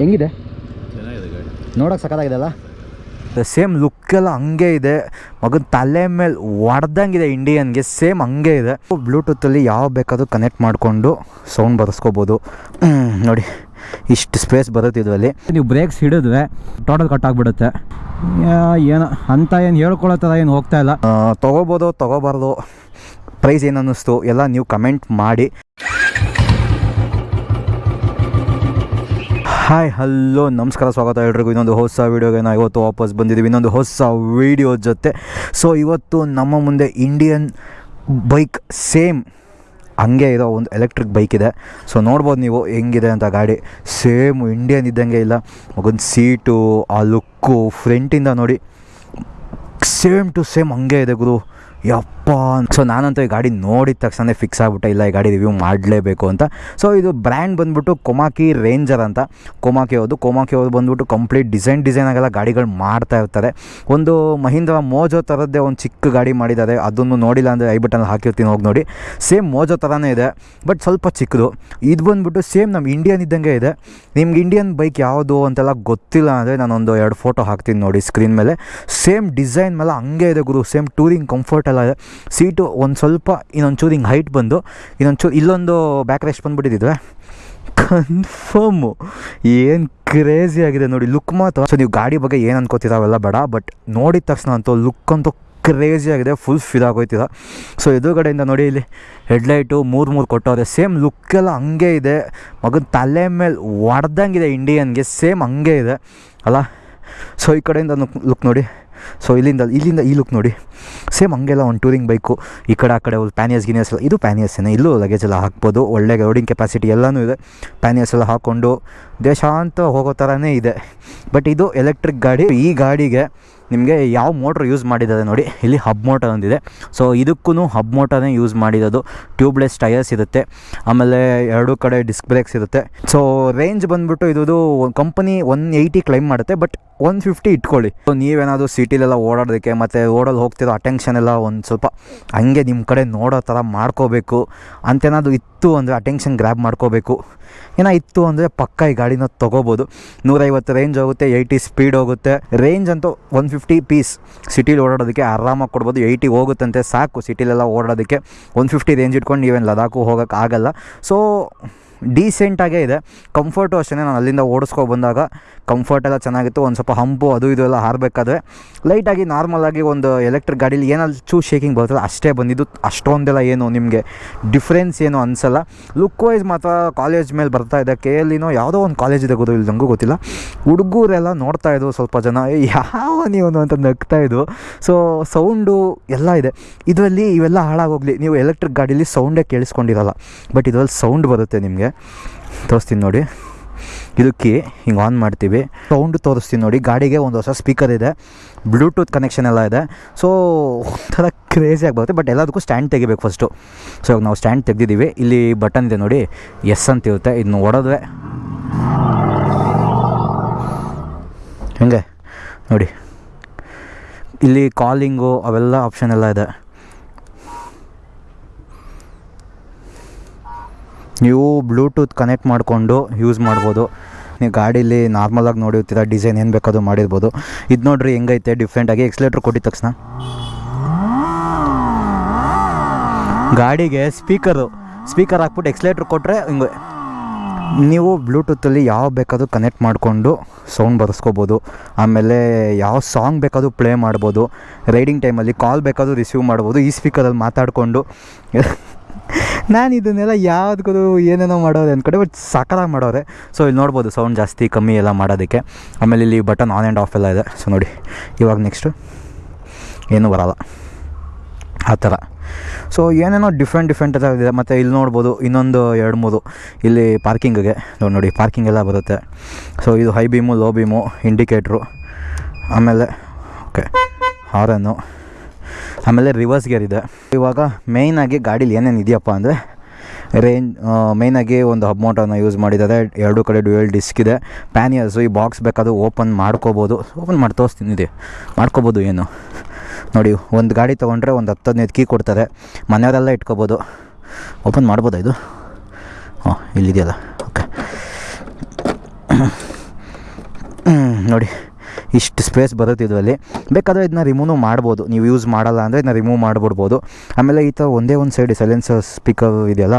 ಹೆಂಗಿದೆ? ಚೆನ್ನಾಗಿದೆ ಗಾಡಿ. ನೋಡೋಕೆ ಸಖತ್ತಾಗಿದೆ ಅಲ್ಲ? ಸೇಮ್ ಎಲ್ಲ ಹಂಗೆ ಇದೆ. ಮಗನ ತಲೆ ಮೇಲೆ ಒಡ್ದಂಗಿದೆ ಇಂಡಿಯನ್ಗೆ ಸೇಮ್ ಹಂಗೆ ಇದೆ. ಬ್ಲೂಟೂತಲ್ಲಿ ಯಾವ ಬೇಕಾದರೂ ಕನೆಕ್ಟ್ ಮಾಡಿಕೊಂಡು ಸೌಂಡ್ ಬರೆಸ್ಕೋಬೋದು. ನೋಡಿ ಇಷ್ಟು ಸ್ಪೇಸ್ ಬರುತ್ತೆ ಇದರಲ್ಲಿ. ನೀವು ಬ್ರೇಕ್ಸ್ ಹಿಡಿದ್ರೆ ಟೋಟಲ್ ಕಟ್ ಆಗಿಬಿಡುತ್ತೆ. ಏನು ಅಂತ ಏನು ಹೇಳ್ಕೊಳ್ಳೋ ಥರ ಏನು ಹೋಗ್ತಾ ಇಲ್ಲ. ತೊಗೋಬೋದು ತೊಗೋಬಾರ್ದು. ಪ್ರೈಸ್ ಏನು ಅನ್ನಿಸ್ತು ಎಲ್ಲ ನೀವು ಕಮೆಂಟ್ ಮಾಡಿ. ಹಾಯ್ ಹಲೋ ನಮಸ್ಕಾರ, ಸ್ವಾಗತ ಎಲ್ರಿಗೂ. ಇನ್ನೊಂದು ಹೊಸ ವೀಡಿಯೋಗೆ ನಾವು ಇವತ್ತು ವಾಪಸ್ ಬಂದಿದ್ದೀವಿ. ಇನ್ನೊಂದು ಹೊಸ ವೀಡಿಯೋ ಜೊತೆ. ಸೊ ಇವತ್ತು ನಮ್ಮ ಮುಂದೆ ಇಂಡಿಯನ್ ಬೈಕ್ ಸೇಮ್ ಹಂಗೆ ಇರೋ ಒಂದು ಎಲೆಕ್ಟ್ರಿಕ್ ಬೈಕ್ ಇದೆ. ಸೊ ನೋಡ್ಬೋದು ನೀವು ಹೆಂಗಿದೆ ಅಂತ ಗಾಡಿ. ಸೇಮ್ ಇಂಡಿಯನ್ ಇದ್ದಂಗೆ ಇಲ್ಲ. ಮಗೊಂದು ಸೀಟು ಆ ಲುಕ್ಕು ಫ್ರಂಟಿಂದ ನೋಡಿ. ಸೇಮ್ ಟು ಸೇಮ್ ಹಂಗೆ ಇದೆ ಗುರು. ಯಪ್ಪ. ಸೊ ನಾನಂತೂ ಈ ಗಾಡಿ ನೋಡಿದ ತಕ್ಷಣ ಫಿಕ್ಸ್ ಆಗ್ಬಿಟ್ಟೆ, ಇಲ್ಲ ಈ ಗಾಡಿ ರಿವ್ಯೂ ಮಾಡಲೇಬೇಕು ಅಂತ. ಸೊ ಇದು ಬ್ರ್ಯಾಂಡ್ ಬಂದ್ಬಿಟ್ಟು ಕೊಮಾಕಿ ರೇಂಜರ್ ಅಂತ. ಕೊಮಾಕಿ ಹೌದು ಕೊಮಾಕಿ ಅವ್ರು ಬಂದ್ಬಿಟ್ಟು ಕಂಪ್ಲೀಟ್ ಡಿಸೈನ್ ಡಿಸೈನ್ ಆಗೆಲ್ಲ ಗಾಡಿಗಳು ಮಾಡ್ತಾ ಇರ್ತಾರೆ. ಒಂದು ಮಹೀಂದ್ರ ಮೋಜೋ ಥರದ್ದೇ ಒಂದು ಚಿಕ್ಕ ಗಾಡಿ ಮಾಡಿದ್ದಾರೆ. ಅದನ್ನು ನೋಡಿಲ್ಲ ಅಂದರೆ ಐ ಬಟನ್ ಹಾಕಿರ್ತೀನಿ, ಹೋಗಿ ನೋಡಿ. ಸೇಮ್ ಮೋಜೋ ಥರನೇ ಇದೆ ಬಟ್ ಸ್ವಲ್ಪ ಚಿಕ್ಕದು. ಇದು ಬಂದ್ಬಿಟ್ಟು ಸೇಮ್ ನಮ್ಮ ಇಂಡಿಯನ್ ಇದ್ದಂಗೆ ಇದೆ. ನಿಮ್ಗೆ ಇಂಡಿಯನ್ ಬೈಕ್ ಯಾವುದು ಅಂತೆಲ್ಲ ಗೊತ್ತಿಲ್ಲ ಅಂದರೆ ನಾನೊಂದು ಎರಡು ಫೋಟೋ ಹಾಕ್ತೀನಿ ನೋಡಿ ಸ್ಕ್ರೀನ್ ಮೇಲೆ. ಸೇಮ್ ಡಿಸೈನ್ ಮೇಲೆ ಹಂಗೆ ಇದೆ ಗುರು ಸೇಮ್ ಟೂರಿಂಗ್ ಕಂಫರ್ಟ್ ಎಲ್ಲ ಇದೆ. ಸೀಟು ಒಂದು ಸ್ವಲ್ಪ ಇನ್ನೊಂಚೂರು ಹಿಂಗೆ ಹೈಟ್ ಬಂದು ಇನ್ನೊಂಚೂರು ಇಲ್ಲೊಂದು ಬ್ಯಾಕ್ ರೆಸ್ಟ್ ಬಂದುಬಿಟ್ಟಿದ್ದಿದ್ವೆ ಕನ್ಫರ್ಮು ಏನು ಕ್ರೇಜಿ ಆಗಿದೆ ನೋಡಿ ಲುಕ್ ಮಾತ್ರ. ಸೊ ನೀವು ಗಾಡಿ ಬಗ್ಗೆ ಏನು ಅನ್ಕೋತೀರ ಅವೆಲ್ಲ ಬೇಡ ಬಟ್ ನೋಡಿದ ತಕ್ಷಣ ಅಂತೂ ಲುಕ್ ಅಂತೂ ಕ್ರೇಜಿ ಆಗಿದೆ ಫುಲ್ ಫಿಲ್ ಆಗೋಯ್ತಿದ. ಸೊ ಎದುರುಗಡೆಯಿಂದ ನೋಡಿ ಇಲ್ಲಿ ಹೆಡ್ಲೈಟು ಮೂರು ಮೂರು ಕೊಟ್ಟವ್ರೆ ಸೇಮ್ ಲುಕ್ಕೆಲ್ಲ ಹಂಗೆ ಇದೆ. ಮಗನ ತಲೆ ಮೇಲೆ ಹೊಡ್ದಂಗಿದೆ ಇಂಡಿಯನ್ಗೆ ಸೇಮ್ ಹಂಗೆ ಇದೆ. ಅಲ್ಲ? ಸೊ ಈ ಕಡೆಯಿಂದ ಲುಕ್ ನೋಡಿ. ಸೊ ಇಲ್ಲಿಂದ ಇಲ್ಲಿಂದ ಈ ಲುಕ್ ನೋಡಿ. ಸೇಮ್ ಹಂಗೆಲ್ಲ ಒಂದು ಟೂರಿಂಗ್ ಬೈಕು ಈ ಕಡೆ, ಆ ಕಡೆ ಒಂದು ಪ್ಯಾನಿಯಸ್ ಗಿನಿಯಸ್ ಎಲ್ಲ, ಇದು ಪ್ಯಾನಿಯಸ್ಸೇನೆ ಇಲ್ಲೂ ಲಗೇಜ್ ಎಲ್ಲ ಹಾಕ್ಬೋದು. ಒಳ್ಳೆ ಲೋಡಿಂಗ್ ಕೆಪಾಸಿಟಿ ಎಲ್ಲನೂ ಇದೆ. ಪ್ಯಾನಿಯಸ್ ಎಲ್ಲ ಹಾಕ್ಕೊಂಡು ದೇಶಾಂತ ಹೋಗೋ ಥರನೇ ಇದೆ. ಬಟ್ ಇದು ಎಲೆಕ್ಟ್ರಿಕ್ ಗಾಡಿ. ಈ ಗಾಡಿಗೆ ನಿಮಗೆ ಯಾವ ಮೋಟ್ರ್ ಯೂಸ್ ಮಾಡಿದ್ದಾರೆ ನೋಡಿ, ಇಲ್ಲಿ ಹಬ್ ಮೋಟರ್ ಒಂದಿದೆ. ಸೊ ಇದಕ್ಕೂ ಹಬ್ ಮೋಟರ್ನೇ ಯೂಸ್ ಮಾಡಿರೋದು. ಟ್ಯೂಬ್ಲೆಸ್ ಟೈರ್ಸ್ ಇರುತ್ತೆ. ಆಮೇಲೆ ಎರಡು ಕಡೆ ಡಿಸ್ಕ್ ಬ್ರೇಕ್ಸ್ ಇರುತ್ತೆ. ಸೊ ರೇಂಜ್ ಬಂದ್ಬಿಟ್ಟು ಇದು ಕಂಪನಿ ಒನ್ ಏಯ್ಟಿ ಕ್ಲೈಮ್ ಮಾಡುತ್ತೆ ಬಟ್ ಒನ್ ಫಿಫ್ಟಿ ಇಟ್ಕೊಳ್ಳಿ. ಸೊ ನೀವೇನಾದರೂ ಸಿಟಿಲೆಲ್ಲ ಓಡಾಡೋದಕ್ಕೆ ಮತ್ತು ಓಡಲ್ಲಿ ಹೋಗ್ತಿರೋ ಅಟೆನ್ಷನ್ ಎಲ್ಲ ಒಂದು ಸ್ವಲ್ಪ ಹಂಗೆ ನಿಮ್ಮ ಕಡೆ ನೋಡೋ ಥರ ಮಾಡ್ಕೋಬೇಕು. ಅಂತೇನಾದರೂ ಇತ್ತು ಅಂದರೆ ಅಟೆನ್ಷನ್ ಗ್ರ್ಯಾಬ್ ಮಾಡ್ಕೋಬೇಕು. ಏನೋ ಇತ್ತು ಅಂದರೆ ಪಕ್ಕ ಈ ಗಾಡಿನ ತೊಗೋಬೋದು. ನೂರೈವತ್ತು ರೇಂಜ್ ಹೋಗುತ್ತೆ ಏಯ್ಟಿ ಸ್ಪೀಡ್ ಹೋಗುತ್ತೆ. ರೇಂಜ್ ಅಂತೂ ಒನ್ ಪೀಸ್ ಸಿಟಿಲಿ ಓಡಾಡೋದಕ್ಕೆ ಆರಾಮಾಗಿ ಕೊಡ್ಬೋದು. ಏಯ್ಟಿ ಹೋಗುತ್ತಂತೆ ಸಾಕು. ಸಿಟಿಲೆಲ್ಲ ಓಡಾಡೋದಕ್ಕೆ ಒನ್ ಫಿಫ್ಟಿ ರೇಂಜ್ ಇಟ್ಕೊಂಡು ನೀವೇನು ಲದಾಖು ಹೋಗೋಕ್ಕಾಗಲ್ಲ ಸೊ ಡೀಸೆಂಟಾಗೇ ಇದೆ. ಕಂಫರ್ಟು ಅಷ್ಟೇ ನಾನು ಅಲ್ಲಿಂದ ಓಡಿಸ್ಕೊ ಬಂದಾಗ ಕಂಫರ್ಟೆಲ್ಲ ಚೆನ್ನಾಗಿತ್ತು. ಒಂದು ಸ್ವಲ್ಪ ಹಂಪು ಅದು ಇದು ಎಲ್ಲ ಹಾರಬೇಕಾದ್ರೆ ಲೈಟಾಗಿ ನಾರ್ಮಲಾಗಿ ಒಂದು ಎಲೆಕ್ಟ್ರಿಕ್ ಗಾಡೀಲಿ ಏನಲ್ಲಿ ಚೂ ಶೇಕಿಂಗ್ ಬರ್ತದೆ ಅಷ್ಟೇ ಬಂದಿದ್ದು. ಅಷ್ಟೊಂದೆಲ್ಲ ಏನು ನಿಮಗೆ ಡಿಫ್ರೆನ್ಸ್ ಏನು ಅನಿಸಲ್ಲ. ಲುಕ್ ವೈಸ್ ಮಾತ್ರ ಕಾಲೇಜ್ ಮೇಲೆ ಬರ್ತಾ ಇದೆ ಕೆ ಎಲ್ಲಿನೋ ಯಾವುದೋ ಒಂದು ಕಾಲೇಜ್ ಇದೆ ಗೊತ್ತಿಲ್ಲ ನನಗೂ ಗೊತ್ತಿಲ್ಲ. ಹುಡುಗರೆಲ್ಲ ನೋಡ್ತಾ ಇದ್ರು ಸ್ವಲ್ಪ ಜನ. "ಏ, ಯಾವ ನೀವು ಅಂತ ನಗ್ತಾ ಇದ್ರು. ಸೊ ಸೌಂಡು ಎಲ್ಲ ಇದೆ. ಇದರಲ್ಲಿ ಇವೆಲ್ಲ ಹಾಳಾಗೋಗ್ಲಿ. ನೀವು ಎಲೆಕ್ಟ್ರಿಕ್ ಗಾಡೀಲಿ ಸೌಂಡೇ ಕೇಳಿಸ್ಕೊಂಡಿರಲ್ಲ. ಬಟ್ ಇದರಲ್ಲಿ ಸೌಂಡ್ ಬರುತ್ತೆ ನಿಮಗೆ. ತೋರಿಸ್ತೀನಿ ನೋಡಿ. ಇದು ಕೀ ಹಿಂಗೆ ಆನ್ ಮಾಡ್ತೀವಿ. ಸೌಂಡ್ ತೋರಿಸ್ತೀನಿ ನೋಡಿ. ಗಾಡಿಗೆ ಒಂದು ಹೊಸ ಸ್ಪೀಕರ್ ಇದೆ. ಬ್ಲೂಟೂತ್ ಕನೆಕ್ಷನ್ ಎಲ್ಲ ಇದೆ. ಸೊ ಒಂಥರ ಕ್ರೇಜಿ ಬರುತ್ತೆ. ಬಟ್ ಎಲ್ಲದಕ್ಕೂ ಸ್ಟ್ಯಾಂಡ್ ತೆಗಿಬೇಕು ಫಸ್ಟು ಸೊ ಇವಾಗ ನಾವು ಸ್ಟ್ಯಾಂಡ್ ತೆಗೆದಿದ್ದೀವಿ. ಇಲ್ಲಿ ಬಟನ್ ಇದೆ ನೋಡಿ. ಎಸ್ ಅಂತ ಇರುತ್ತೆ. ಇದನ್ನ ಹೊಡೆದ್ರೆ ಹಂಗೆ? ನೋಡಿ. ಇಲ್ಲಿ ಕಾಲಿಂಗು ಅವೆಲ್ಲ ಆಪ್ಷನ್ ಎಲ್ಲ ಇದೆ. ನೀವು ಬ್ಲೂಟೂತ್ ಕನೆಕ್ಟ್ ಮಾಡಿಕೊಂಡು ಯೂಸ್ ಮಾಡ್ಬೋದು. ನೀವು ಗಾಡೀಲಿ ನಾರ್ಮಲಾಗಿ ನೋಡಿರ್ತೀರ ಡಿಸೈನ್ ಏನು ಬೇಕಾದ್ರೂ ಮಾಡಿರ್ಬೋದು. ಇದು ನೋಡ್ರಿ ಹೆಂಗೈತೆ ಡಿಫ್ರೆಂಟಾಗಿ ಎಕ್ಸ್ಲೇಟ್ರ್ ಕೊಟ್ಟಿದ ತಕ್ಷಣ. ಗಾಡಿಗೆ ಸ್ಪೀಕರು ಸ್ಪೀಕರ್ ಹಾಕ್ಬಿಟ್ಟು ಎಕ್ಸ್ಲೇಟ್ರ್ ಕೊಟ್ಟರೆ ಹಿಂಗೆ, ನೀವು ಬ್ಲೂಟೂತಲ್ಲಿ ಯಾವ ಬೇಕಾದರೂ ಕನೆಕ್ಟ್ ಮಾಡಿಕೊಂಡು ಸೌಂಡ್ ಬರೆಸ್ಕೋಬೋದು. ಆಮೇಲೆ ಯಾವ ಸಾಂಗ್ ಬೇಕಾದರೂ ಪ್ಲೇ ಮಾಡ್ಬೋದು. ರೈಡಿಂಗ್ ಟೈಮಲ್ಲಿ ಕಾಲ್ ಬೇಕಾದರೂ ರಿಸೀವ್ ಮಾಡ್ಬೋದು. ಈ ಸ್ಪೀಕರಲ್ಲಿ ಮಾತಾಡಿಕೊಂಡು ನಾನು ಇದನ್ನೆಲ್ಲ ಯಾವುದಕ್ಕೂ ಏನೇನೋ ಮಾಡೋದು ಅಂದ್ಕೊಂಡೆ ಬಟ್ ಸಕಲಾಗಿ ಮಾಡೋರೆ. ಸೊ ಇಲ್ಲಿ ನೋಡ್ಬೋದು ಸೌಂಡ್ ಜಾಸ್ತಿ ಕಮ್ಮಿ ಎಲ್ಲ ಮಾಡೋದಕ್ಕೆ. ಆಮೇಲೆ ಇಲ್ಲಿ ಬಟನ್ ಆನ್ ಆ್ಯಂಡ್ ಆಫ್ ಎಲ್ಲ ಇದೆ. ಸೊ ನೋಡಿ. ಇವಾಗ ನೆಕ್ಸ್ಟು ಏನೂ ಬರಲ್ಲ. ಆ ಥರ. ಸೊ ಏನೇನೋ ಡಿಫ್ರೆಂಟ್ ಡಿಫ್ರೆಂಟ್ ಇದೆ. ಮತ್ತು ಇಲ್ಲಿ ನೋಡ್ಬೋದು ಇನ್ನೊಂದು ಎರಡು, ಮೂರು. ಇಲ್ಲಿ ಪಾರ್ಕಿಂಗಿಗೆ ನೋಡಿ ನೋಡಿ ಪಾರ್ಕಿಂಗ್ ಎಲ್ಲ ಬರುತ್ತೆ. ಸೊ ಇದು high beam low beam indicator ಆಮೇಲೆ ಓಕೆ ಹಾರನ್ನು ಆಮೇಲೆ ರಿವರ್ಸ್ ಗೇರ್ ಇದೆ. ಇವಾಗ ಮೇಯ್ನಾಗಿ ಗಾಡೀಲಿ ಏನೇನು ಇದೆಯಪ್ಪ ಅಂದರೆ ರೇಂಜ್ ಮೇಯ್ನಾಗಿ ಒಂದು ಹಬ್ ಮೋಟರ್ನ ಯೂಸ್ ಮಾಡಿದ್ದಾರೆ. ಎರಡು ಕಡೆ ಡ್ಯುಯಲ್ ಡಿಸ್ಕ್ ಇದೆ. ಪ್ಯಾನಿಯರ್ಸು ಈ ಬಾಕ್ಸ್ ಬೇಕಾದ್ರೂ ಓಪನ್ ಮಾಡ್ಕೋಬೋದು. ಓಪನ್ ಮಾಡಿ ತೋರಿಸ್ತೀನಿ ಇದೆ. ಮಾಡ್ಕೋಬೋದು ಏನು? ನೋಡಿ, ಒಂದು ಗಾಡಿ ತೊಗೊಂಡ್ರೆ ಒಂದು ಹತ್ತು, ಹದಿನೈದು ಕೀ ಕೊಡ್ತಾರೆ. ಮನೆಯವರೆಲ್ಲ ಇಟ್ಕೋಬೋದು. ಓಪನ್ ಮಾಡ್ಬೋದಾ ಇದು? ಹಾಂ ಇಲ್ಲಿದೆಯಲ್ಲ. ಓಕೆ ನೋಡಿ. ಇಷ್ಟು ಸ್ಪೇಸ್ ಬರುತ್ತೆ ಇದರಲ್ಲಿ. ಬೇಕಾದರೆ ಇದನ್ನ ರಿಮೂವ್ ಮಾಡ್ಬೋದು. ನೀವು ಯೂಸ್ ಮಾಡಲ್ಲ ಅಂದರೆ ಇದನ್ನ ರಿಮೂವ್ ಮಾಡಿಬಿಡ್ಬೋದು. ಆಮೇಲೆ ಈ ಥರ ಒಂದೇ ಒಂದು ಸೈಡ್ ಸೈಲೆನ್ಸರ್ ಸ್ಪೀಕರ್ ಇದೆಯಲ್ಲ?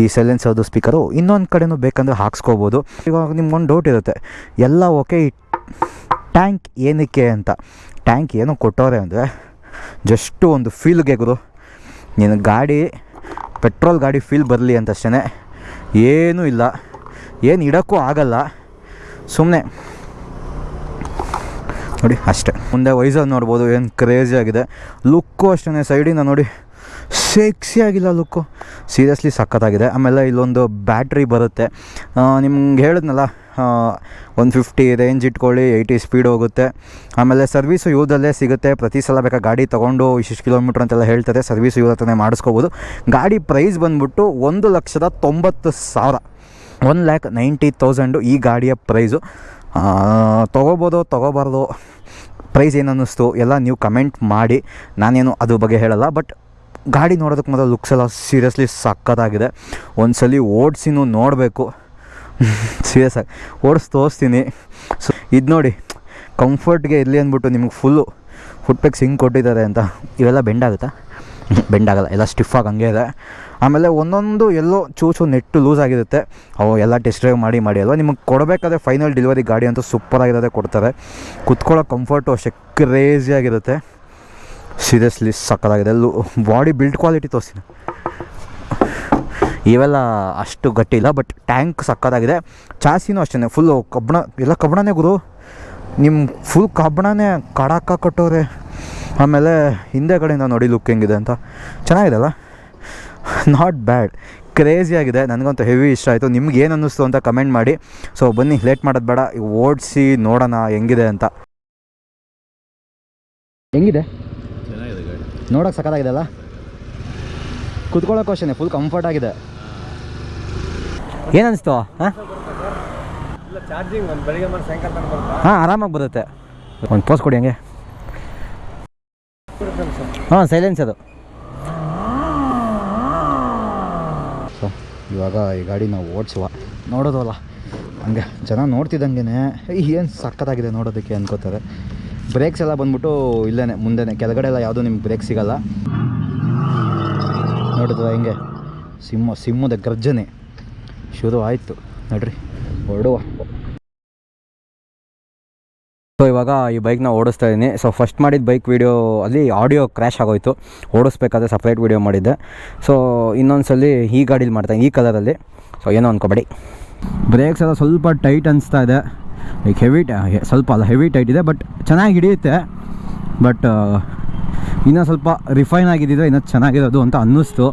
ಈ ಸೈಲೆನ್ಸರ್ದು ಸ್ಪೀಕರು ಇನ್ನೊಂದು ಕಡೆನೂ ಬೇಕಂದರೆ ಹಾಕ್ಸ್ಕೋಬೋದು. ಇವಾಗ ನಿಮ್ಗೊಂದು ಡೌಟ್ ಇರುತ್ತೆ. ಎಲ್ಲ ಓಕೆ ಈ ಟ್ಯಾಂಕ್ ಏನಕ್ಕೆ ಅಂತ. ಟ್ಯಾಂಕ್ ಏನು ಕೊಟ್ಟವ್ರೆ ಅಂದರೆ ಜಸ್ಟು ಒಂದು ಫೀಲ್ಗೆ ಗುರು. ನಿನ್ನ ಗಾಡಿ ಪೆಟ್ರೋಲ್ ಗಾಡಿ ಫೀಲ್ ಬರಲಿ ಅಂತಷ್ಟೇ ಏನೂ ಇಲ್ಲ. ಏನು ಇಡೋಕ್ಕೂ ಆಗಲ್ಲ. ಸುಮ್ಮನೆ ನೋಡಿ, ಅಷ್ಟೇ. ಮುಂದೆ ವೈಸರ್ ನೋಡ್ಬೋದು, ಏನು ಕ್ರೇಜಿ ಆಗಿದೆ. ಲುಕ್ಕು ಅಷ್ಟೇ ಸೈಡಿಂದ ನೋಡಿ. ಸೆಕ್ಸಿ ಆಗಿಲ್ಲ ಲುಕ್ಕು ಸೀರಿಯಸ್ಲಿ ಸಖತ್ತಾಗಿದೆ. ಆಮೇಲೆ ಇಲ್ಲೊಂದು ಬ್ಯಾಟ್ರಿ ಬರುತ್ತೆ. ನಿಮ್ಗೆ ಹೇಳಿದ್ನಲ್ಲ ಒನ್ ಫಿಫ್ಟಿ ರೇಂಜ್ ಇಟ್ಕೊಳ್ಳಿ ಏಯ್ಟಿ ಸ್ಪೀಡ್ ಹೋಗುತ್ತೆ. ಆಮೇಲೆ ಸರ್ವೀಸು ಯೂದಲ್ಲೇ ಸಿಗುತ್ತೆ. ಪ್ರತಿ ಸಲ ಬೇಕಾ ಗಾಡಿ ತೊಗೊಂಡು ಇಷ್ಟು ಕಿಲೋಮೀಟ್ರ್ ಅಂತೆಲ್ಲ ಹೇಳ್ತಾರೆ. ಸರ್ವೀಸು ಯೂದ ಹತ್ರನೇ ಮಾಡಿಸ್ಕೋಬೋದು. ಗಾಡಿ ಪ್ರೈಸ್ ಬಂದ್ಬಿಟ್ಟು ಒಂದು ಲಕ್ಷದ ತೊಂಬತ್ತು ಸಾವಿರ. ಒನ್ ಲ್ಯಾಕ್ ನೈಂಟಿ ತೌಸಂಡು ಈ ಗಾಡಿಯ ಪ್ರೈಸು ತೊಗೋಬೋದು, ತೊಗೋಬಾರ್ದು. ಪ್ರೈಸ್ ಏನು ಅನ್ನಿಸ್ತು ಎಲ್ಲ ನೀವು ಕಮೆಂಟ್ ಮಾಡಿ. ನಾನೇನು ಅದ್ರ ಬಗ್ಗೆ ಹೇಳಲ್ಲ ಬಟ್ ಗಾಡಿ ನೋಡೋದಕ್ಕೆ ಮೊದಲು ಲುಕ್ಸ್ ಎಲ್ಲ ಸೀರಿಯಸ್ಲಿ ಒಂದು ಸಲ ಓಡಿಸಿನೂ ನೋಡಬೇಕು. ಸೀರಿಯಸ್ ಆಗಿ. ಓಡಿಸಿ ತೋರಿಸ್ತೀನಿ. ಸೊ ಇದು ನೋಡಿ ಕಂಫರ್ಟ್ಗೆ ಇರಲಿ ಅಂದ್ಬಿಟ್ಟು ನಿಮ್ಗೆ ಫುಲ್ಲು ಫುಟ್ ಪ್ಯಾಕ್ಸ್ ಹಿಂಗೆ ಕೊಟ್ಟಿದ್ದಾರೆ ಅಂತ. ಇವೆಲ್ಲ ಬೆಂಡ್ ಆಗುತ್ತಾ? ಬೆಂಡ್ ಆಗಲ್ಲ, ಎಲ್ಲ ಸ್ಟಿಫಾಗಿ ಹಂಗೆ ಇದೆ. ಆಮೇಲೆ ಒಂದೊಂದು ಎಲ್ಲೋ ಚೂಚು ನೆಟ್ಟು ಲೂಸ್ ಆಗಿರುತ್ತೆ. ಅವು ಎಲ್ಲ ಟೆಸ್ಟ್ ಮಾಡಿ ಮಾಡಿ ಅಲ್ವಾ? ನಿಮಗೆ ಕೊಡಬೇಕಾದ್ರೆ ಫೈನಲ್ ಡೆಲಿವರಿ ಗಾಡಿ ಅಂತೂ ಸೂಪರಾಗಿರೋದೇ ಕೊಡ್ತಾರೆ. ಕುತ್ಕೊಳ್ಳೋ ಕಂಫರ್ಟು ಅಷ್ಟೇ ಕ್ರೇಜಿಯಾಗಿರುತ್ತೆ ಸೀರಿಯಸ್ಲಿ ಸಕ್ಕತ್ತಾಗಿದೆ. ಎಲ್ಲೂ ಬಾಡಿ ಬಿಲ್ಡ್ ಕ್ವಾಲಿಟಿ ತೋರಿಸ್ತೀನಿ. ಇವೆಲ್ಲ ಅಷ್ಟು ಗಟ್ಟಿ ಇಲ್ಲ ಬಟ್ ಟ್ಯಾಂಕ್ ಸಕ್ಕತ್ತಾಗಿದೆ. ಚಾಸಿನೂ ಅಷ್ಟೇ ಫುಲ್ಲು ಕಬ್ಬಣ, ಎಲ್ಲ ಕಬ್ಬಣನೇ ಗುರು. ನಿಮ್ಮ ಫುಲ್ ಕಬ್ಬಣನೇ ಕಡಾಕ ಕಟ್ಟೋರೆ. ಆಮೇಲೆ ಹಿಂದೆ ಕಡೆಯಿಂದ ನೋಡಿ ಲುಕ್ ಹೆಂಗಿದೆ ಅಂತ. ಚೆನ್ನಾಗಿದೆ ಅಲ್ಲ? ನಾಟ್ ಬ್ಯಾಡ್ ಕ್ರೇಜಿಯಾಗಿದೆ ನನಗಂತೂ ಹೆವಿ ಇಷ್ಟ ಆಯಿತು. ನಿಮ್ಗೆ ಏನು ಅನ್ನಿಸ್ತು ಅಂತ ಕಮೆಂಟ್ ಮಾಡಿ. ಸೊ ಬನ್ನಿ ಲೇಟ್ ಮಾಡೋದು ಬೇಡ. ಓಡಿಸಿ ನೋಡೋಣ ಹೆಂಗಿದೆ ಅಂತ. ಹೆಂಗಿದೆ? ನೋಡೋಕೆ ಸಕ್ಕತ್ತಾಗಿದೆ ಅಲ್ಲ? ಕುತ್ಕೊಳ್ಳೋಕೆ ಅಷ್ಟೇ ಫುಲ್ ಕಂಫರ್ಟ್ ಆಗಿದೆ. ಏನು ಅನಿಸ್ತು? ಹಾಂ? ಹಾಂ ಆರಾಮಾಗಿ ಬರುತ್ತೆ. ಒಂದು ಪೋಸ್ ಕೊಡಿ ಹಂಗೆ. ಹಾಂ ಸೈಲೆನ್ಸ್ ಅದು ಸೊ ಇವಾಗ ಈ ಗಾಡಿ ನಾವು ಓಡಿಸುವ. ನೋಡೋದಲ್ಲ. ಹಂಗೆ ಜನ ನೋಡ್ತಿದ್ದಂಗೆ ಏನು ಸಕ್ಕತ್ತಾಗಿದೆ ನೋಡೋದಕ್ಕೆ ಅನ್ಕೋತಾರೆ. ಬ್ರೇಕ್ಸ್ ಎಲ್ಲ ಬಂದ್ಬಿಟ್ಟು ಇಲ್ಲೇ ಮುಂದೆನೆ. ಕೆಳಗಡೆ ಎಲ್ಲ ಯಾವುದೂ ನಿಮ್ಗೆ ಬ್ರೇಕ್ ಸಿಗಲ್ಲ. ನೋಡಿದ್ವ ಹಿಂಗೆ? ಸಿಂಹ, ಸಿಂಹದ ಗರ್ಜನೆ. ಶುರು ಆಯಿತು ನೋಡ್ರಿ, ಹೊರಡುವ. ಸೊ ಇವಾಗ ಈ ಬೈಕ್ನ ಓಡಿಸ್ತಾ ಇದ್ದೀನಿ ಸೊ ಫಸ್ಟ್ ಮಾಡಿದ ಬೈಕ್ ವೀಡಿಯೋ ಅಲ್ಲಿ ಆಡಿಯೋ ಕ್ರ್ಯಾಶ್ ಆಗೋಯ್ತು. ಓಡಿಸ್ಬೇಕಾದ್ರೆ ಸಪ್ರೇಟ್ ವೀಡಿಯೋ ಮಾಡಿದ್ದೆ. ಸೊ ಇನ್ನೊಂದ್ಸಲಿ ಈ ಗಾಡೀಲಿ ಮಾಡ್ತಾಯಿದ್ದೀನಿ ಈ ಕಲರಲ್ಲಿ ಸೊ ಏನೋ ಅಂದ್ಕೊಬೇಡಿ ಬ್ರೇಕ್ಸ್ ಎಲ್ಲ ಸ್ವಲ್ಪ ಟೈಟ್ ಅನಿಸ್ತಾ ಇದೆ. ಲೈಕ್ ಹೆವಿ ಸ್ವಲ್ಪ ಅಲ್ಲ ಹೆವಿ ಟೈಟ್ ಇದೆ ಬಟ್ ಚೆನ್ನಾಗಿ ಹಿಡಿಯುತ್ತೆ. ಬಟ್ ಇನ್ನೂ ಸ್ವಲ್ಪ ರಿಫೈನ್ ಆಗಿದ್ದಿದ್ರೆ ಇನ್ನೂ ಚೆನ್ನಾಗಿರೋದು ಅಂತ ಅನ್ನಿಸ್ತು.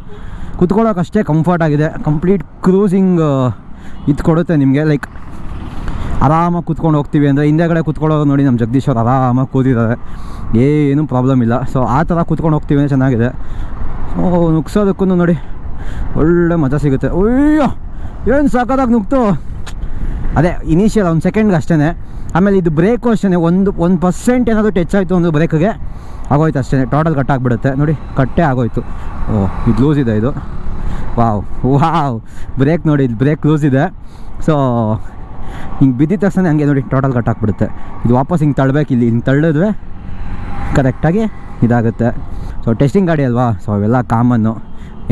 ಕುತ್ಕೊಳ್ಳೋಕ್ಕಷ್ಟೇ ಕಂಫರ್ಟ್ ಆಗಿದೆ. ಕಂಪ್ಲೀಟ್ ಕ್ರೂಸಿಂಗ್ ಇದು ಕೊಡುತ್ತೆ ನಿಮಗೆ. ಲೈಕ್ ಆರಾಮಾಗಿ ಕೂತ್ಕೊಂಡು ಹೋಗ್ತೀವಿ ಅಂದರೆ ಹಿಂದೆಗಡೆ ಕೂತ್ಕೊಳ್ಳೋದು ನೋಡಿ ನಮ್ಮ ಜಗದೀಶ್ ಅವ್ರು ಆರಾಮಾಗಿ ಕೂತಿದ್ದಾರೆ. ಏನೂ ಪ್ರಾಬ್ಲಮ್ ಇಲ್ಲ. ಸೊ ಆ ಥರ ಕೂತ್ಕೊಂಡು ಹೋಗ್ತೀವಿ ಅಂದರೆ ಚೆನ್ನಾಗಿದೆ. ಓ ನುಗ್ಸೋದಕ್ಕೂ ನೋಡಿ ಒಳ್ಳೆ ಮಜಾ ಸಿಗುತ್ತೆ. ಅಯ್ಯೋ, ಏನು ಸಾಕಾದಾಗ ನುಗ್ತು? ಅದೇ ಇನಿಷಿಯಲ್ ಒಂದು ಸೆಕೆಂಡ್ಗೆ ಅಷ್ಟೇ ಆಮೇಲೆ ಇದು ಬ್ರೇಕು ಅಷ್ಟೇ ಒಂದು ಒಂದು ಪರ್ಸೆಂಟ್ ಏನಾದರೂ ಟಚ್ ಆಯಿತು ಒಂದು ಬ್ರೇಕ್ಗೆ ಆಗೋಯ್ತು ಅಷ್ಟೇ ಟೋಟಲ್ ಕಟ್ ಆಗಿಬಿಡುತ್ತೆ. ನೋಡಿ ಕಟ್ಟೆ ಆಗೋಯ್ತು. ಓ, ಇದು ಲೂಸ್ ಇದೆ ಇದು. ವಾವ್ ವಾವ್ ಬ್ರೇಕ್ ನೋಡಿ ಇದು ಬ್ರೇಕ್ ಲೂಸ್ ಇದೆ. ಸೊ ಹಿಂಗೆ ಬಿದ್ದಿದ ತಕ್ಷಣ ಹಂಗೆ ನೋಡಿ ಟೋಟಲ್ ಕಟ್ ಹಾಕ್ಬಿಡುತ್ತೆ ಇದು ವಾಪಸ್ ಹಿಂಗೆ ತಳ್ಬೇಕು, ಇಲ್ಲಿ ಹಿಂಗೆ ತಳ್ಳಿದ್ರೆ ಕರೆಕ್ಟಾಗಿ ಇದಾಗುತ್ತೆ. ಸೊ ಟೆಸ್ಟಿಂಗ್ ಗಾಡಿ ಅಲ್ವಾ? ಸೊ ಅವೆಲ್ಲ ಕಾಮನ್ನು.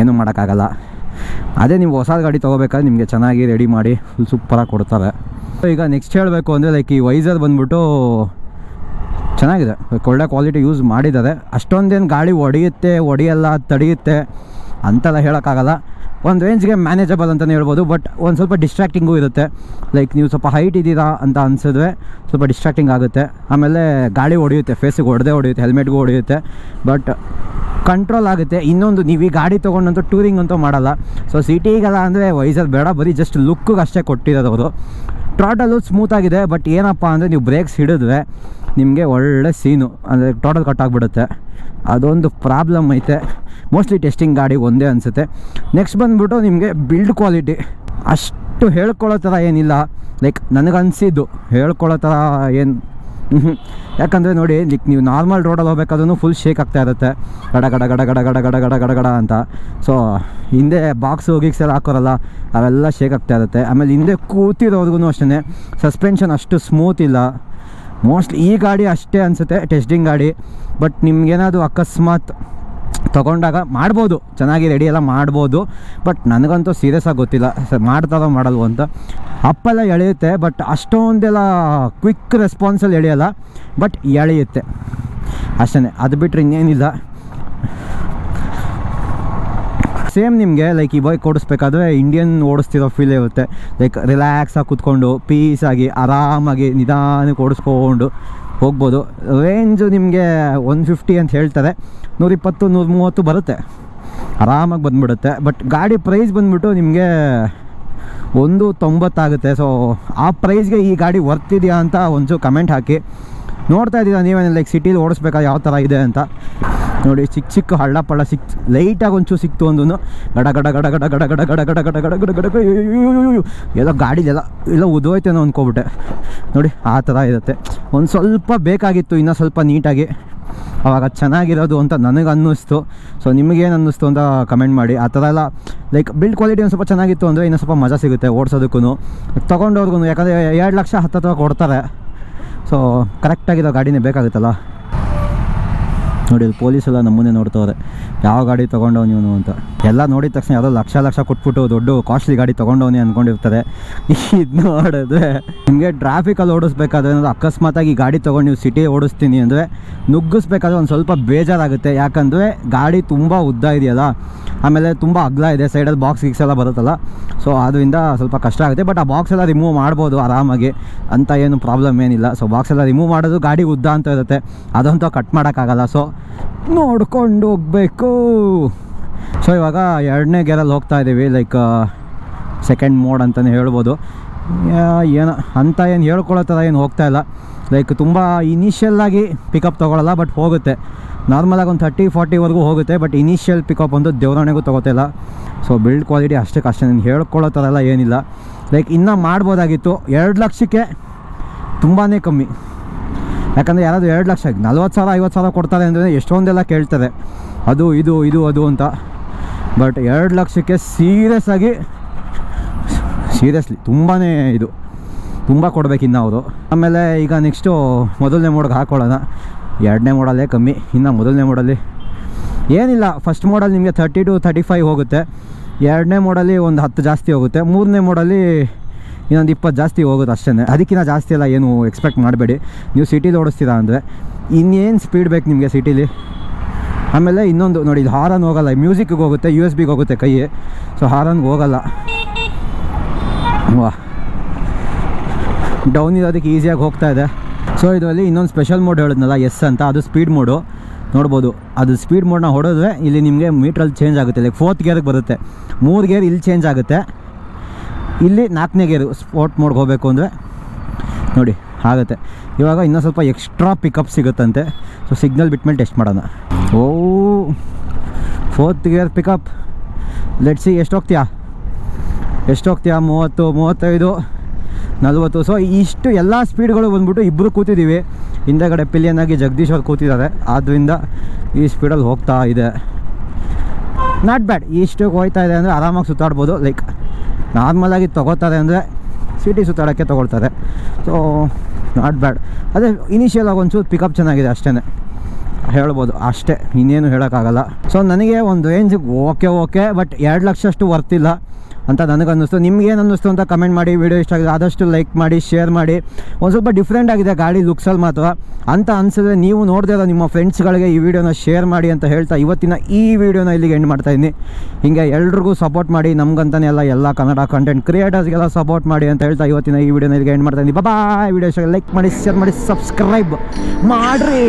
ಏನೂ ಮಾಡೋಕ್ಕಾಗಲ್ಲ. ಅದೇ ನೀವು ಹೊಸ ಗಾಡಿ ತೊಗೋಬೇಕಾದ್ರೆ ನಿಮಗೆ ಚೆನ್ನಾಗಿ ರೆಡಿ ಮಾಡಿ ಫುಲ್ ಸೂಪರಾಗಿ ಕೊಡ್ತಾರೆ. ಸೊ ಈಗ ನೆಕ್ಸ್ಟ್ ಹೇಳಬೇಕು ಅಂದರೆ ಲೈಕ್ ಈ ವೈಸರ್ ಬಂದ್ಬಿಟ್ಟು ಚೆನ್ನಾಗಿದೆ. ಒಳ್ಳೆ ಕ್ವಾಲಿಟಿ ಯೂಸ್ ಮಾಡಿದ್ದಾರೆ. ಅಷ್ಟೊಂದೇನು ಗಾಡಿ ಒಡೆಯುತ್ತೆ, ಒಡೆಯಲ್ಲ, ತಡೆಯುತ್ತೆ ಅಂತೆಲ್ಲ ಹೇಳೋಕ್ಕಾಗಲ್ಲ. ಒಂದು ರೇಂಜ್ಗೆ ಮ್ಯಾನೇಜಬಲ್ ಅಂತಲೇ ಹೇಳ್ಬೋದು ಬಟ್ ಒಂದು ಸ್ವಲ್ಪ ಡಿಸ್ಟ್ರಾಕ್ಟಿಂಗೂ ಇರುತ್ತೆ. ಲೈಕ್ ನೀವು ಸ್ವಲ್ಪ ಹೈಟ್ ಇದ್ದೀರಾ ಅಂತ ಅನಿಸಿದ್ರೆ ಸ್ವಲ್ಪ ಡಿಸ್ಟ್ರಾಕ್ಟಿಂಗ್ ಆಗುತ್ತೆ. ಆಮೇಲೆ ಗಾಡಿ ಹೊಡೆಯುತ್ತೆ ಫೇಸಿಗೆ ಹೊಡೆದೇ ಹೊಡೆಯುತ್ತೆ ಹೆಲ್ಮೆಟ್ಗೂ ಹೊಡೆಯುತ್ತೆ ಬಟ್ ಕಂಟ್ರೋಲ್ ಆಗುತ್ತೆ. ಇನ್ನೊಂದು, ನೀವು ಈ ಗಾಡಿ ತೊಗೊಂಡಂತೂ ಟೂರಿಂಗ್ ಅಂತೂ ಮಾಡಲ್ಲ. ಸೊ ಸಿಟಿಗೆಲ್ಲ ಅಂದರೆ ವೈಸರ್ ಬೇಡ, ಬರೀ ಜಸ್ಟ್ ಲುಕ್ಕಿಗೆ ಅಷ್ಟೇ ಕೊಟ್ಟಿರೋದು ಅವರು. ಸ್ಮೂತಾಗಿದೆ ಬಟ್ ಏನಪ್ಪ ಅಂದರೆ ನೀವು ಬ್ರೇಕ್ಸ್ ಹಿಡಿದ್ರೆ ನಿಮಗೆ ಒಳ್ಳೆ ಸೀನು ಅಂದರೆ ಟೋಟಲ್ ಕಟ್ ಆಗಿಬಿಡುತ್ತೆ. ಅದೊಂದು ಪ್ರಾಬ್ಲಮ್ ಐತೆ. ಮೋಸ್ಟ್ಲಿ ಟೆಸ್ಟಿಂಗ್ ಗಾಡಿ ಒಂದೇ ಅನಿಸುತ್ತೆ. ನೆಕ್ಸ್ಟ್ ಬಂದುಬಿಟ್ಟು ನಿಮಗೆ ಬಿಲ್ಡ್ ಕ್ವಾಲಿಟಿ ಅಷ್ಟು ಹೇಳ್ಕೊಳ್ಳೋ ಥರ ಏನಿಲ್ಲ. ಲೈಕ್ ನನಗನ್ಸಿದ್ದು ಹೇಳ್ಕೊಳ್ಳೋ ಥರ ಏನು ಯಾಕಂದರೆ ನೋಡಿ ಲೈಕ್ ನೀವು ನಾರ್ಮಲ್ ರೋಡಲ್ಲಿ ಹೋಗ್ಬೇಕಾದ್ರೂ ಫುಲ್ ಶೇಕ್ ಆಗ್ತಾ ಇರುತ್ತೆ. ಗಡ ಗಡ ಗಡ ಗಡ ಗಡ ಗಡ ಗಡ ಗಡ ಗಡ ಅಂತ. ಸೊ ಹಿಂದೆ ಬಾಕ್ಸ್ ಹೋಗಿ ಎಲ್ಲ ಹಾಕೋರಲ್ಲ, ಅವೆಲ್ಲ ಶೇಕ್ ಆಗ್ತಾ ಇರುತ್ತೆ. ಆಮೇಲೆ ಹಿಂದೆ ಕೂತಿರೋರ್ಗು ಅಷ್ಟೇ ಸಸ್ಪೆನ್ಷನ್ ಅಷ್ಟು ಸ್ಮೂತ್ ಇಲ್ಲ. ಮೋಸ್ಟ್ಲಿ ಈ ಗಾಡಿ ಅಷ್ಟೇ ಅನಿಸುತ್ತೆ ಟೆಸ್ಟಿಂಗ್ ಗಾಡಿ. ಬಟ್ ನಿಮ್ಗೇನಾದರೂ ಅಕಸ್ಮಾತ್ ತೊಗೊಂಡಾಗ ಮಾಡ್ಬೋದು. ಚೆನ್ನಾಗಿ ರೆಡಿ ಎಲ್ಲ ಮಾಡ್ಬೋದು. ಬಟ್ ನನಗಂತೂ ಸೀರಿಯಸ್ ಆಗಿ ಗೊತ್ತಿಲ್ಲ. ಮಾಡ್ತಾರೋ ಮಾಡಲ್ವೋ ಅಂತ. ಅಪ್ಪೆಲ್ಲ ಎಳೆಯುತ್ತೆ ಬಟ್ ಅಷ್ಟೊಂದೆಲ್ಲ ಕ್ವಿಕ್ ರೆಸ್ಪಾನ್ಸಲ್ಲಿ ಎಳೆಯಲ್ಲ ಬಟ್ ಎಳೆಯುತ್ತೆ. ಅಷ್ಟೇ ಅದು ಬಿಟ್ಟರೆ ಇನ್ನೇನಿಲ್ಲ. ಸೇಮ್ ನಿಮಗೆ ಲೈಕ್ ಈ ಬೈಕ್ ಓಡಿಸ್ಬೇಕಾದ್ರೆ ಇಂಡಿಯನ್ ಓಡಿಸ್ತಿರೋ ಫೀಲ್ ಇರುತ್ತೆ. ಲೈಕ್ ರಿಲ್ಯಾಕ್ಸಾಗಿ ಕೂತ್ಕೊಂಡು ಪೀಸಾಗಿ ಆರಾಮಾಗಿ, ನಿಧಾನಕ್ಕೆ ಓಡಿಸ್ಕೊಂಡು. ಹೋಗ್ಬೋದು. ರೇಂಜು ನಿಮಗೆ ಒನ್ ಫಿಫ್ಟಿ ಅಂತ ಹೇಳ್ತಾರೆ. ನೂರಿಪ್ಪತ್ತು ನೂರ ಮೂವತ್ತು ಬರುತ್ತೆ. ಆರಾಮಾಗಿ ಬಂದ್ಬಿಡುತ್ತೆ. ಬಟ್ ಗಾಡಿ ಪ್ರೈಸ್ ಬಂದ್ಬಿಟ್ಟು ನಿಮಗೆ ಒಂದು ತೊಂಬತ್ತಾಗುತ್ತೆ. ಸೊ ಆ ಪ್ರೈಸ್ಗೆ ಈ ಗಾಡಿ ವರ್ತ್ ಇದೆಯಾ ಅಂತ ಒಂಚೂರು ಕಮೆಂಟ್ ಹಾಕಿ. ನೋಡ್ತಾ ಇದ್ದೀರಾ ನೀವೇನು ಲೈಕ್ ಸಿಟೀಲಿ ಓಡಿಸ್ಬೇಕಾದ್ರೆ ಯಾವ ಥರ ಇದೆ ಅಂತ. ನೋಡಿ ಚಿಕ್ಕ ಚಿಕ್ಕ ಹಳ್ಳ ಪಳ್ಳ ಸಿಕ್ ಲೈಟಾಗಿ ಒಂಚೂರು ಸಿಕ್ತು ಒಂದು ಗಡ ಗಡ ಗಡ ಗಡ ಗಡ ಗಡ ಗಡ ಗಡ ಗಡ ಗಡ ಗಡ ಗಡ ಎಲ್ಲ ಗಾಡಿದೆಲ್ಲ ಎಲ್ಲ ಉದೋಯ್ತೇನೋ ಅಂದ್ಕೊಬಿಟ್ಟೆ ನೋಡಿ ಆ ಥರ ಇರುತ್ತೆ ಒಂದು ಸ್ವಲ್ಪ ಬೇಕಾಗಿತ್ತು ಇನ್ನೂ ಸ್ವಲ್ಪ ನೀಟಾಗಿ ಅವಾಗ ಚೆನ್ನಾಗಿರೋದು ಅಂತ ನನಗೆ ಅನ್ನಿಸ್ತು ಸೊ ನಿಮಗೇನು ಅನ್ನಿಸ್ತು ಅಂತ ಕಮೆಂಟ್ ಮಾಡಿ ಆ ಥರ ಎಲ್ಲ ಲೈಕ್ ಬಿಲ್ಡ್ ಕ್ವಾಲಿಟಿ ಒಂದು ಸ್ವಲ್ಪ ಚೆನ್ನಾಗಿತ್ತು ಅಂದರೆ ಇನ್ನೂ ಸ್ವಲ್ಪ ಮಜಾ ಸಿಗುತ್ತೆ ಓಡಿಸೋದಕ್ಕೂ ತೊಗೊಂಡವ್ರಿಗೂ ಯಾಕಂದರೆ ಎರಡು ಲಕ್ಷ ಹತ್ತು ಹತ್ರ ಕೊಡ್ತಾರೆ ಸೊ ಕರೆಕ್ಟಾಗಿರೋ ಗಾಡಿನೇ ಬೇಕಾಗುತ್ತಲ್ಲ ನೋಡಿ ಇಲ್ಲಿ ಪೊಲೀಸ್ ಎಲ್ಲ ನಮ್ಮನ್ನೇ ನೋಡ್ತವ್ರೆ. ಯಾವ ಗಾಡಿ ತೊಗೊಂಡವ್ ನೀವು ಅಂತ. ಎಲ್ಲ ನೋಡಿದ ತಕ್ಷಣ ಯಾವುದೋ ಲಕ್ಷ ಲಕ್ಷ ಕೊಟ್ಬಿಟ್ಟು ದೊಡ್ಡ ಕಾಸ್ಟ್ಲಿ ಗಾಡಿ ತೊಗೊಂಡವನಿ ಅಂದ್ಕೊಂಡಿರ್ತಾರೆ ಇದು ನೋಡಿದ್ರೆ ನಿಮಗೆ ಟ್ರಾಫಿಕಲ್ಲಿ ಓಡಿಸ್ಬೇಕಾದ್ರೆ ಏನಾದ್ರು ಅಕಸ್ಮಾತಾಗಿ ಗಾಡಿ ತೊಗೊಂಡು ನೀವು ಸಿಟಿ ಓಡಿಸ್ತೀನಿ ಅಂದರೆ ನುಗ್ಗಿಸ್ಬೇಕಾದ್ರೆ ಒಂದು ಸ್ವಲ್ಪ ಬೇಜಾರಾಗುತ್ತೆ. ಯಾಕಂದರೆ ಗಾಡಿ ತುಂಬ ಉದ್ದ ಇದೆಯಲ್ಲ, ಆಮೇಲೆ ತುಂಬ ಅಗ್ಲ ಇದೆ ಸೈಡಲ್ಲಿ ಬಾಕ್ಸ್ ಗಿಕ್ಸ್ ಎಲ್ಲ ಬರುತ್ತಲ್ಲ. ಸೊ ಅದರಿಂದ ಸ್ವಲ್ಪ ಕಷ್ಟ ಆಗುತ್ತೆ. ಬಟ್ ಆ ಬಾಕ್ಸ್ ಎಲ್ಲ ರಿಮೂವ್ ಮಾಡ್ಬೋದು ಆರಾಮಾಗಿ. ಅಂತ ಏನು ಪ್ರಾಬ್ಲಮ್ ಏನಿಲ್ಲ. ಸೊ ಬಾಕ್ಸ್ ಎಲ್ಲ ರಿಮೂವ್ ಮಾಡೋದು ಗಾಡಿ ಉದ್ದ ಅಂತ ಇರುತ್ತೆ. ಅದಂತೂ ಕಟ್ ಮಾಡೋಕ್ಕಾಗಲ್ಲ. ಸೊ ನೋಡ್ಕೊಂಡು ಹೋಗ್ಬೇಕು. ಸೊ ಇವಾಗ ಎರಡನೇ ಗೇರಲ್ಲಿ ಹೋಗ್ತಾ ಇದ್ದೀವಿ ಲೈಕ್ ಸೆಕೆಂಡ್ ಮೋಡ್ ಅಂತಲೇ ಹೇಳ್ಬೋದು. ಏನೋ, ಅಂತ ಏನು ಹೇಳ್ಕೊಳ್ಳೋ ಥರ ಏನು ಹೋಗ್ತಾ ಇಲ್ಲ. ಲೈಕ್ ತುಂಬ ಇನಿಷಿಯಲ್ಲಾಗಿ ಪಿಕಪ್ ತೊಗೊಳಲ್ಲ ಬಟ್ ಹೋಗುತ್ತೆ. ನಾರ್ಮಲಾಗಿ ಒಂದು ತರ್ಟಿ ಫಾರ್ಟಿವರೆಗೂ ಹೋಗುತ್ತೆ ಬಟ್ ಇನಿಷಿಯಲ್ ಪಿಕಪ್ ಒಂದು ದೇವರಣೆಗೂ ತೊಗೋತಿಲ್ಲ ಸೊ ಬಿಲ್ಡ್ ಕ್ವಾಲಿಟಿ ಅಷ್ಟಕ್ಕೆ ಅಷ್ಟೇ, ನಾನು ಹೇಳ್ಕೊಳ್ಳೋ ಥರ ಎಲ್ಲ ಏನಿಲ್ಲ. ಲೈಕ್ ಇನ್ನೂ ಮಾಡ್ಬೋದಾಗಿತ್ತು. ಎರಡು ಲಕ್ಷಕ್ಕೆ ತುಂಬಾ ಕಮ್ಮಿ. ಯಾಕಂದರೆ ಯಾರಾದರೂ ಎರಡು ಲಕ್ಷ, ನಲ್ವತ್ತು ಸಾವಿರ, ಐವತ್ತು ಸಾವಿರ ಕೊಡ್ತಾರೆ ಅಂದರೆ ಎಷ್ಟೊಂದೆಲ್ಲ ಕೇಳ್ತಾರೆ ಅದು, ಇದು ಇದು, ಅದು ಅಂತ. ಬಟ್ ಎರಡು ಲಕ್ಷಕ್ಕೆ ಸೀರಿಯಸ್ ಆಗಿ ಸೀರಿಯಸ್ಲಿ ತುಂಬಾ ಇದು. ತುಂಬ ಕೊಡಬೇಕಿನ್ನು ಅವರು. ಆಮೇಲೆ ಈಗ ನೆಕ್ಸ್ಟು ಮೊದಲನೇ ಮೋಡ್ಗೆ ಹಾಕ್ಕೊಳ್ಳೋಣ ಎರಡನೇ ಮೋಡಲ್ಲೇ ಕಮ್ಮಿ, ಇನ್ನು ಮೊದಲನೇ ಮೋಡಲ್ಲಿ ಏನಿಲ್ಲ. ಫಸ್ಟ್ ಮೋಡಲ್ಲಿ ನಿಮಗೆ ತರ್ಟಿ ಟು ತರ್ಟಿ ಫೈವ್ ಹೋಗುತ್ತೆ. ಎರಡನೇ ಮೋಡಲ್ಲಿ ಒಂದು ಹತ್ತು ಜಾಸ್ತಿ ಹೋಗುತ್ತೆ. ಮೂರನೇ ಮೋಡಲ್ಲಿ ಇನ್ನೊಂದು ಇಪ್ಪತ್ತು ಜಾಸ್ತಿ ಹೋಗೋದು ಅಷ್ಟೇ ಅದಕ್ಕಿಂತ ಜಾಸ್ತಿ ಎಲ್ಲ ಏನು ಎಕ್ಸ್ಪೆಕ್ಟ್ ಮಾಡಬೇಡಿ. ನೀವು ಸಿಟಿಲಿ ಓಡಿಸ್ತೀರಾ ಅಂದರೆ ಇನ್ನೇನು ಸ್ಪೀಡ್ ಬೇಕು ನಿಮಗೆ ಸಿಟೀಲಿ ಆಮೇಲೆ ಇನ್ನೊಂದು ನೋಡಿ, ಇದು ಹಾರನ್ ಹೋಗಲ್ಲ ಮ್ಯೂಸಿಕ್ಗೆ ಹೋಗುತ್ತೆ ಯು ಎಸ್ ಬಿಗೆ ಹೋಗುತ್ತೆ ಕೈ. ಸೊ ಹಾರನ್ಗೆ ಹೋಗಲ್ಲ. ವಾ. ಡೌನ್ ಇರೋದಕ್ಕೆ ಈಸಿಯಾಗಿ ಹೋಗ್ತಾ ಇದೆ. ಸೊ ಇದರಲ್ಲಿ ಇನ್ನೊಂದು ಸ್ಪೆಷಲ್ ಮೋಡ್ ಹೇಳಿದ್ನಲ್ಲ ಎಸ್ ಅಂತ, ಅದು ಸ್ಪೀಡ್ ಮೋಡು ನೋಡ್ಬೋದು. ಅದು ಸ್ಪೀಡ್ ಮೋಡ್ನ ಹೊಡೆದ್ರೆ ಇಲ್ಲಿ ನಿಮಗೆ ಮೀಟ್ರಲ್ಲಿ ಚೇಂಜ್ ಆಗುತ್ತೆ. ಲೈಕ್ ಫೋರ್ತ್ ಗೇರ್ಗೆ ಬರುತ್ತೆ. ಮೂರು ಗೇರ್ ಇಲ್ಲಿ ಚೇಂಜ್ ಆಗುತ್ತೆ. ಇಲ್ಲಿ ನಾಲ್ಕನೇ ಗೇರು ಸ್ಪೋರ್ಟ್ ಮೋಡ್ಗೆ ಹೋಗಬೇಕು ಅಂದರೆ ನೋಡಿ, ಆಗುತ್ತೆ. ಇವಾಗ ಇನ್ನೂ ಸ್ವಲ್ಪ ಎಕ್ಸ್ಟ್ರಾ ಪಿಕಪ್ ಸಿಗುತ್ತಂತೆ. ಸೊ ಸಿಗ್ನಲ್ ಬಿಟ್ಮೇಲೆ ಟೆಸ್ಟ್ ಮಾಡೋಣ. ಓ fourth gear pickup let's see ಎಷ್ಟು ಹೋಗ್ತೀಯಾ? ಎಷ್ಟು ಹೋಗ್ತೀಯಾ? ಮೂವತ್ತು, ಮೂವತ್ತೈದು, ನಲ್ವತ್ತು. ಸೊ ಇಷ್ಟು ಎಲ್ಲ ಸ್ಪೀಡ್ಗಳು ಬಂದ್ಬಿಟ್ಟು ಇಬ್ಬರು ಕೂತಿದ್ದೀವಿ ಹಿಂದೆಗಡೆ ಪಿಲಿಯನ್ ಆಗಿ ಜಗದೀಶ್ ಅವ್ರು ಕೂತಿದ್ದಾರೆ. ಆದ್ದರಿಂದ ಈ ಸ್ಪೀಡಲ್ಲಿ ಹೋಗ್ತಾ ಇದೆ. ನಾಟ್ ಬ್ಯಾಡ್ ಇಷ್ಟು ಹೋಗ್ತಾ ಇದೆ ಅಂದರೆ ಆರಾಮಾಗಿ ಸುತ್ತಾಡ್ಬೋದು. ಲೈಕ್ ನಾರ್ಮಲಾಗಿ ತೊಗೋತಾರೆ ಅಂದರೆ ಸಿಟಿ ಸುತ್ತಾಡೋಕ್ಕೆ ತೊಗೊಳ್ತಾರೆ. ಸೊ ನಾಟ್ ಬ್ಯಾಡ್ ಅದೇ ಇನಿಷಿಯಲ್ ಆಗಿ ಒಂಚೂರು ಪಿಕಪ್ ಚೆನ್ನಾಗಿದೆ ಅಷ್ಟೇ ಹೇಳ್ಬೋದು, ಅಷ್ಟೇ. ಇನ್ನೇನು ಹೇಳೋಕ್ಕಾಗಲ್ಲ. ಸೊ ನನಗೆ ಒಂದು ರೇಂಜಿಗೆ ಓಕೆ ಓಕೆ ಬಟ್ ಎರಡು ಲಕ್ಷ ಅಷ್ಟು ವರ್ತಿಲ್ಲ ಅಂತ ನನಗನ್ನಿಸ್ತು. ನಿಮ್ಗೇನು ಅನ್ನಿಸ್ತು ಅಂತ ಕಮೆಂಟ್ ಮಾಡಿ ವಿಡಿಯೋ ಇಷ್ಟ ಆಗಿದೆ, ಆದಷ್ಟು ಲೈಕ್ ಮಾಡಿ ಶೇರ್ ಮಾಡಿ. ಒಂದು ಸ್ವಲ್ಪ ಡಿಫ್ರೆಂಟ್ ಆಗಿದೆ ಗಾಡಿ ಲುಕ್ಸಲ್ಲಿ ಮಾತ್ರ. ಅಂತ ಅನಿಸಿದ್ರೆ ನೀವು ನೋಡದೇ ಇರೋ ನಿಮ್ಮ ಫ್ರೆಂಡ್ಸ್ಗಳಿಗೆ ಈ ವಿಡಿಯೋನ ಶೇರ್ ಮಾಡಿ ಅಂತ ಹೇಳ್ತಾ ಇವತ್ತಿನ ಈ ವಿಡಿಯೋನ ಇಲ್ಲಿಗೆ ಎಂಡ್ ಮಾಡ್ತಾ ಇದ್ದೀನಿ. ಹಿಂಗೆ ಎಲ್ರಿಗೂ ಸಪೋರ್ಟ್ ಮಾಡಿ, ನಮ್ಗಂತಾನೆ ಎಲ್ಲ ಎಲ್ಲ ಕನ್ನಡ ಕಂಟೆಂಟ್ ಕ್ರಿಯೇಟರ್ಸ್ಗೆಲ್ಲ ಸಪೋರ್ಟ್ ಮಾಡಿ ಅಂತ ಹೇಳ್ತಾ ಇವತ್ತಿನ ಈ ವಿಡಿಯೋನ ಇಲ್ಲಿಗೆ ಎಂಡ್ ಮಾಡ್ತಾ ಇದ್ದೀನಿ. ಬಾಯ್ ವಿಡಿಯೋ ಲೈಕ್ ಮಾಡಿ ಶೇರ್ ಮಾಡಿ ಸಬ್ಸ್ಕ್ರೈಬ್ ಮಾಡಿರಿ.